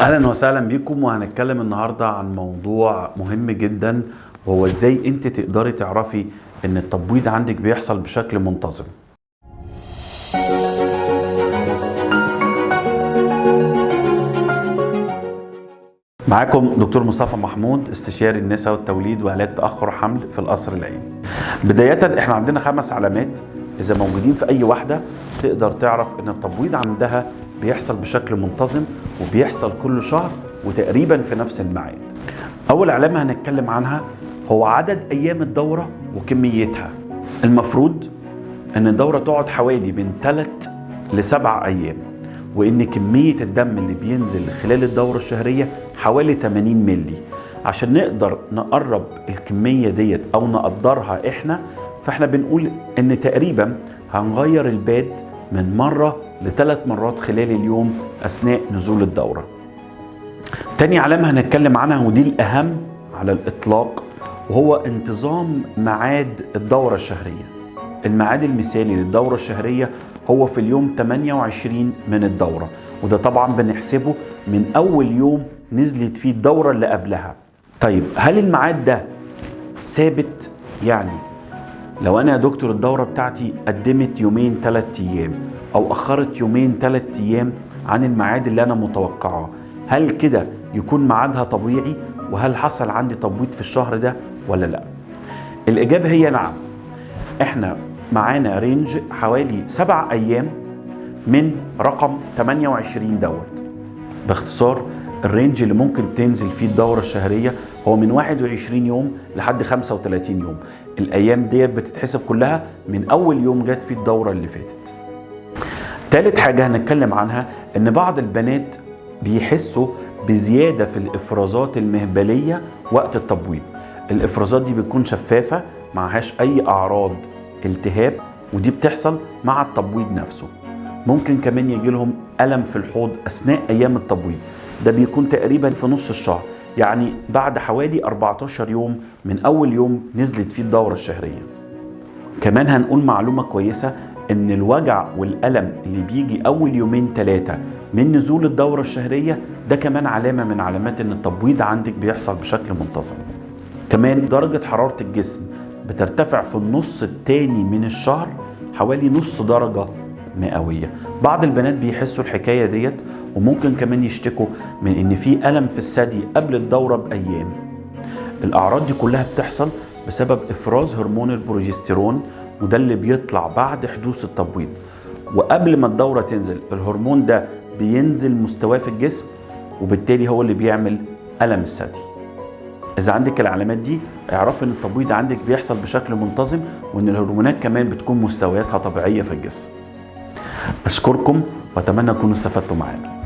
أهلا وسهلا بيكم وهنتكلم النهارده عن موضوع مهم جدا وهو إزاي أنت تقدري تعرفي إن التبويض عندك بيحصل بشكل منتظم. معاكم دكتور مصطفى محمود استشاري النساء والتوليد وعلاج تأخر حمل في القصر العيني. بداية إحنا عندنا خمس علامات إذا موجودين في أي واحدة تقدر تعرف إن التبويض عندها بيحصل بشكل منتظم وبيحصل كل شهر وتقريبا في نفس الميعاد. أول علامه هنتكلم عنها هو عدد أيام الدورة وكميتها. المفروض إن الدورة تقعد حوالي من 3 لسبع أيام وإن كمية الدم اللي بينزل خلال الدورة الشهرية حوالي 80 ملي عشان نقدر نقرب الكمية ديت أو نقدرها إحنا فإحنا بنقول إن تقريبا هنغير الباد من مرة لثلاث مرات خلال اليوم أثناء نزول الدورة. تاني علامة هنتكلم عنها ودي الأهم على الإطلاق وهو انتظام ميعاد الدورة الشهرية. الميعاد المثالي للدورة الشهرية هو في اليوم 28 من الدورة وده طبعا بنحسبه من أول يوم نزلت فيه الدورة اللي قبلها. طيب هل الميعاد ده ثابت؟ يعني لو أنا يا دكتور الدورة بتاعتي قدمت يومين ثلاث أيام أو أخرت يومين ثلاث أيام عن الميعاد اللي أنا متوقعه هل كده يكون ميعادها طبيعي؟ وهل حصل عندي تبويض في الشهر ده ولا لأ؟ الإجابة هي نعم. إحنا معانا رينج حوالي سبع أيام من رقم 28 دوت. باختصار الرينج اللي ممكن تنزل فيه الدورة الشهرية هو من 21 يوم لحد 35 يوم. الأيام ديت بتتحسب كلها من أول يوم جت فيه الدورة اللي فاتت. تالت حاجة هنتكلم عنها إن بعض البنات بيحسوا بزيادة في الإفرازات المهبلية وقت التبويض. الإفرازات دي بتكون شفافة معهاش أي أعراض التهاب ودي بتحصل مع التبويض نفسه. ممكن كمان يجي لهم ألم في الحوض أثناء أيام التبويض. ده بيكون تقريبا في نص الشهر. يعني بعد حوالي 14 يوم من أول يوم نزلت فيه الدورة الشهرية. كمان هنقول معلومة كويسة إن الوجع والألم اللي بيجي أول يومين ثلاثة من نزول الدورة الشهرية ده كمان علامة من علامات إن التبويض عندك بيحصل بشكل منتظم. كمان درجة حرارة الجسم بترتفع في النص الثاني من الشهر حوالي نص درجة مئوية. بعض البنات بيحسوا الحكاية ديت وممكن كمان يشتكوا من إن في ألم في الثدي قبل الدورة بأيام. الأعراض دي كلها بتحصل بسبب إفراز هرمون البروجستيرون وده اللي بيطلع بعد حدوث التبويض. وقبل ما الدورة تنزل الهرمون ده بينزل مستواه في الجسم وبالتالي هو اللي بيعمل ألم الثدي. إذا عندك العلامات دي اعرفي إن التبويض عندك بيحصل بشكل منتظم وإن الهرمونات كمان بتكون مستوياتها طبيعية في الجسم. أشكركم وأتمنى تكونوا استفدتوا معانا.